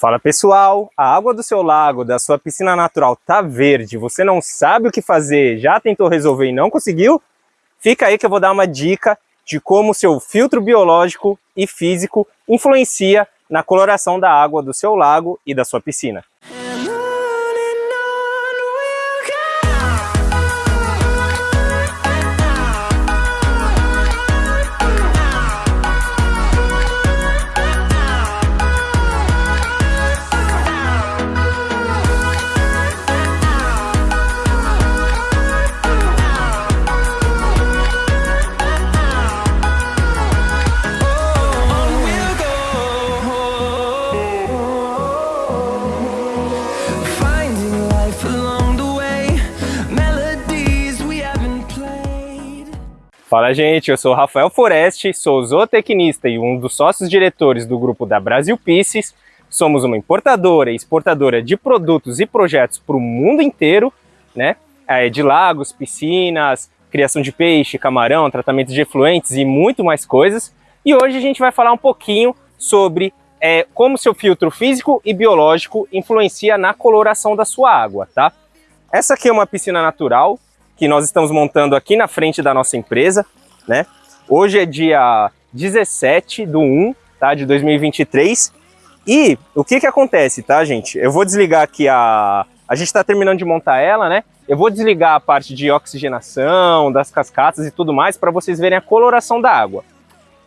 Fala pessoal, a água do seu lago, da sua piscina natural tá verde, você não sabe o que fazer, já tentou resolver e não conseguiu? Fica aí que eu vou dar uma dica de como o seu filtro biológico e físico influencia na coloração da água do seu lago e da sua piscina. Fala gente, eu sou Rafael Foreste, sou zootecnista e um dos sócios diretores do grupo da Brasil Pisces. Somos uma importadora e exportadora de produtos e projetos para o mundo inteiro, né? É, de lagos, piscinas, criação de peixe, camarão, tratamento de efluentes e muito mais coisas. E hoje a gente vai falar um pouquinho sobre é, como seu filtro físico e biológico influencia na coloração da sua água, tá? Essa aqui é uma piscina natural, que nós estamos montando aqui na frente da nossa empresa, né? Hoje é dia 17 do 1, tá? De 2023. E o que que acontece, tá, gente? Eu vou desligar aqui a... A gente está terminando de montar ela, né? Eu vou desligar a parte de oxigenação, das cascatas e tudo mais para vocês verem a coloração da água.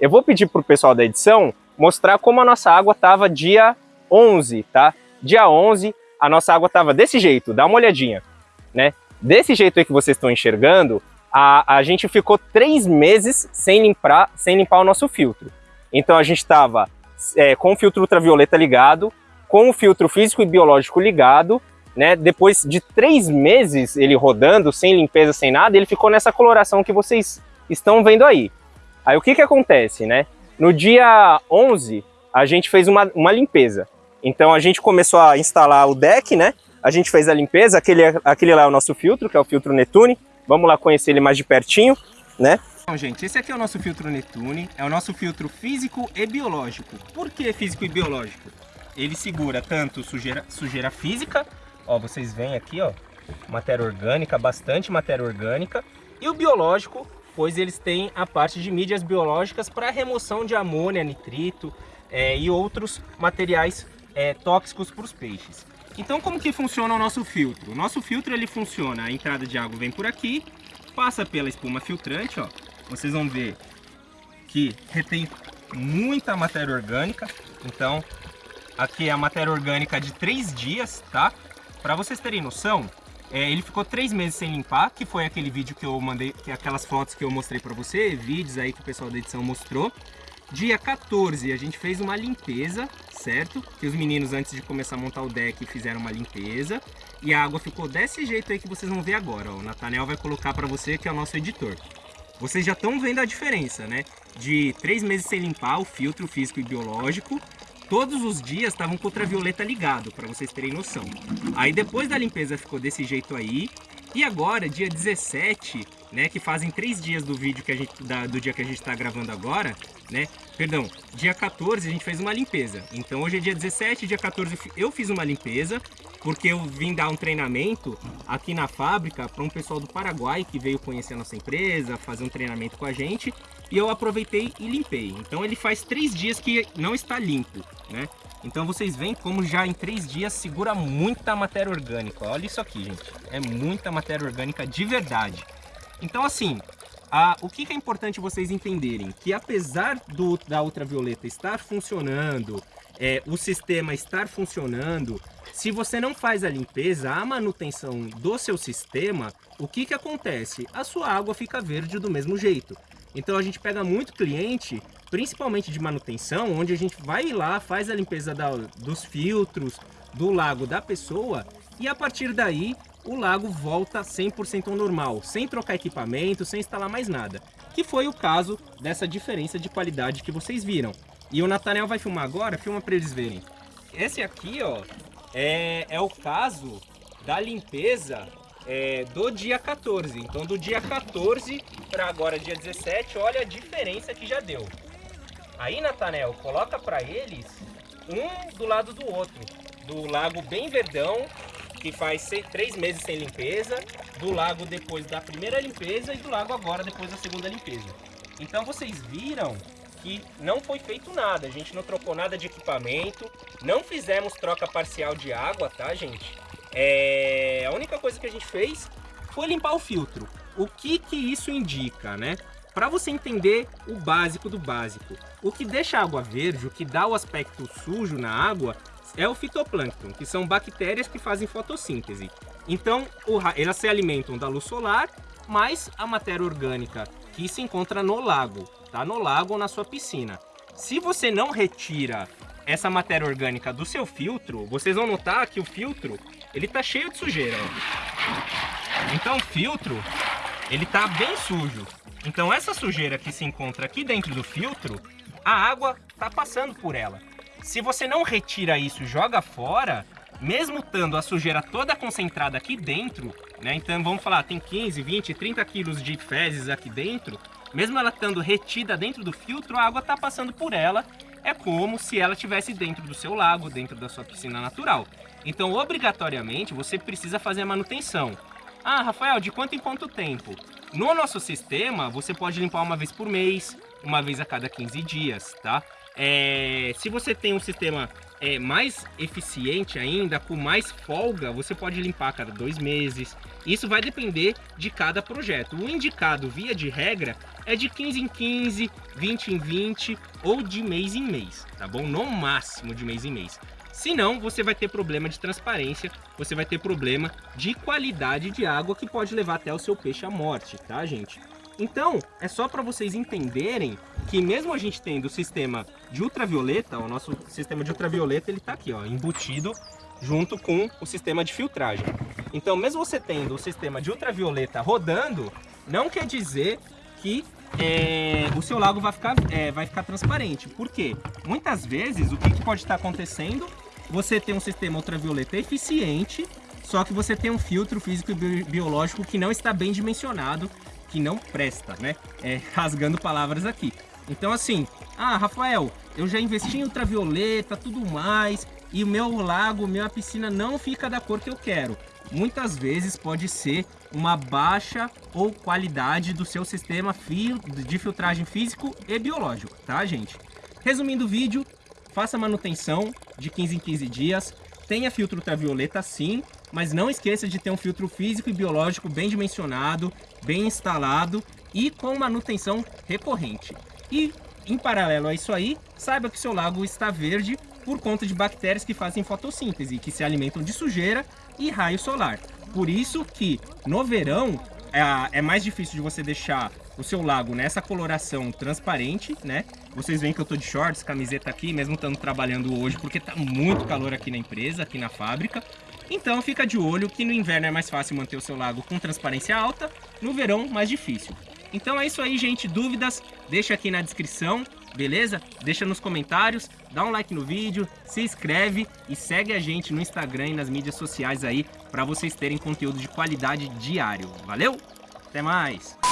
Eu vou pedir para o pessoal da edição mostrar como a nossa água estava dia 11, tá? Dia 11, a nossa água estava desse jeito, dá uma olhadinha, né? Desse jeito aí que vocês estão enxergando, a, a gente ficou três meses sem limpar, sem limpar o nosso filtro. Então a gente estava é, com o filtro ultravioleta ligado, com o filtro físico e biológico ligado, né? Depois de três meses ele rodando, sem limpeza, sem nada, ele ficou nessa coloração que vocês estão vendo aí. Aí o que que acontece, né? No dia 11, a gente fez uma, uma limpeza. Então a gente começou a instalar o deck, né? A gente fez a limpeza, aquele, aquele lá é o nosso filtro, que é o filtro Netune. Vamos lá conhecer ele mais de pertinho, né? Então, gente, esse aqui é o nosso filtro Netune, é o nosso filtro físico e biológico. Por que físico e biológico? Ele segura tanto sujeira, sujeira física, ó, vocês veem aqui, ó, matéria orgânica, bastante matéria orgânica, e o biológico, pois eles têm a parte de mídias biológicas para remoção de amônia, nitrito é, e outros materiais é, tóxicos para os peixes. Então como que funciona o nosso filtro? O nosso filtro ele funciona, a entrada de água vem por aqui, passa pela espuma filtrante, ó. Vocês vão ver que retém muita matéria orgânica. Então aqui é a matéria orgânica de três dias, tá? Para vocês terem noção, é, ele ficou três meses sem limpar, que foi aquele vídeo que eu mandei, que é aquelas fotos que eu mostrei para você, vídeos aí que o pessoal da edição mostrou. Dia 14 a gente fez uma limpeza, certo? Que os meninos antes de começar a montar o deck fizeram uma limpeza. E a água ficou desse jeito aí que vocês vão ver agora. Ó. O Natanel vai colocar para você que é o nosso editor. Vocês já estão vendo a diferença, né? De três meses sem limpar o filtro físico e biológico. Todos os dias estavam com ultravioleta ligado, para vocês terem noção. Aí depois da limpeza ficou desse jeito aí. E agora, dia 17, né, que fazem três dias do vídeo que a gente, da, do dia que a gente está gravando agora, né, perdão, dia 14 a gente fez uma limpeza. Então hoje é dia 17, dia 14 eu fiz uma limpeza, porque eu vim dar um treinamento aqui na fábrica para um pessoal do Paraguai que veio conhecer a nossa empresa, fazer um treinamento com a gente, e eu aproveitei e limpei. Então ele faz três dias que não está limpo, né? Então vocês veem como já em três dias segura muita matéria orgânica. Olha isso aqui, gente. É muita matéria orgânica de verdade. Então assim, o que, que, é importante vocês entenderem? Que apesar do, da ultravioleta estar funcionando, é, o sistema estar funcionando, se você não faz a limpeza, a manutenção do seu sistema, o que, que acontece? A sua água fica verde do mesmo jeito. Então a gente pega muito cliente, principalmente de manutenção, onde a gente vai lá, faz a limpeza da, dos filtros, do lago da pessoa, e a partir daí o lago volta 100% ao normal, sem trocar equipamento, sem instalar mais nada. Que foi o caso dessa diferença de qualidade que vocês viram. E o Nathaniel vai filmar agora, filma para eles verem. Esse aqui, ó, é, é o caso da limpeza é, do dia 14. Então do dia 14 para agora dia 17, olha a diferença que já deu. Aí, Nathaniel, coloca para eles um do lado do outro. Do lago bem verdão, que faz seis, três meses sem limpeza, do lago depois da primeira limpeza e do lago agora depois da segunda limpeza. Então vocês viram que não foi feito nada, a gente não trocou nada de equipamento, não fizemos troca parcial de água, tá gente? É... A única coisa que a gente fez foi limpar o filtro. O que que isso indica, né? Para você entender o básico do básico, o que deixa a água verde, o que dá o aspecto sujo na água, é o fitoplâncton, que são bactérias que fazem fotossíntese. Então, elas se alimentam da luz solar, mais a matéria orgânica que se encontra no lago, tá? No lago ou na sua piscina. Se você não retira essa matéria orgânica do seu filtro, vocês vão notar que o filtro, ele tá cheio de sujeira, ó. Então o filtro, ele tá bem sujo. Então essa sujeira que se encontra aqui dentro do filtro, a água tá passando por ela. Se você não retira isso e joga fora, mesmo estando a sujeira toda concentrada aqui dentro, né? Então vamos falar, tem 15, 20, 30 quilos de fezes aqui dentro, mesmo ela estando retida dentro do filtro, a água está passando por ela. É como se ela estivesse dentro do seu lago, dentro da sua piscina natural. Então, obrigatoriamente, você precisa fazer a manutenção. Ah, Rafael, de quanto em quanto tempo? No nosso sistema, você pode limpar uma vez por mês, uma vez a cada 15 dias, tá? É, se você tem um sistema é, mais eficiente ainda, com mais folga, você pode limpar a cada dois meses. Isso vai depender de cada projeto. O indicado, via de regra, é de 15 em 15, 20 em 20 ou de mês em mês, tá bom? No máximo de mês em mês. Senão, você vai ter problema de transparência, você vai ter problema de qualidade de água que pode levar até o seu peixe à morte, tá, gente? Então, é só para vocês entenderem que mesmo a gente tendo o sistema de ultravioleta, o nosso sistema de ultravioleta ele está aqui, ó, embutido junto com o sistema de filtragem. Então, mesmo você tendo o sistema de ultravioleta rodando, não quer dizer que é, o seu lago vai ficar, é, vai ficar transparente. Por quê? Muitas vezes, o que, que pode estar acontecendo? Você tem um sistema ultravioleta eficiente, só que você tem um filtro físico e biológico que não está bem dimensionado que não presta, né? É, rasgando palavras aqui. Então assim, ah, Rafael, eu já investi em ultravioleta, tudo mais, e o meu lago, minha piscina não fica da cor que eu quero. Muitas vezes pode ser uma baixa ou qualidade do seu sistema de filtragem físico e biológico, tá, gente? Resumindo o vídeo, faça manutenção de 15 em 15 dias, tenha filtro ultravioleta sim, mas não esqueça de ter um filtro físico e biológico bem dimensionado, bem instalado e com manutenção recorrente. E, em paralelo a isso aí, saiba que seu lago está verde por conta de bactérias que fazem fotossíntese, que se alimentam de sujeira e raio solar. Por isso que, no verão, é, é mais difícil de você deixar o seu lago nessa coloração transparente, né? Vocês veem que eu tô de shorts, camiseta aqui, mesmo estando trabalhando hoje, porque tá muito calor aqui na empresa, aqui na fábrica. Então fica de olho que no inverno é mais fácil manter o seu lago com transparência alta, no verão mais difícil. Então é isso aí, gente. Dúvidas, deixa aqui na descrição, beleza? Deixa nos comentários, dá um like no vídeo, se inscreve e segue a gente no Instagram e nas mídias sociais aí para vocês terem conteúdo de qualidade diário. Valeu? Até mais!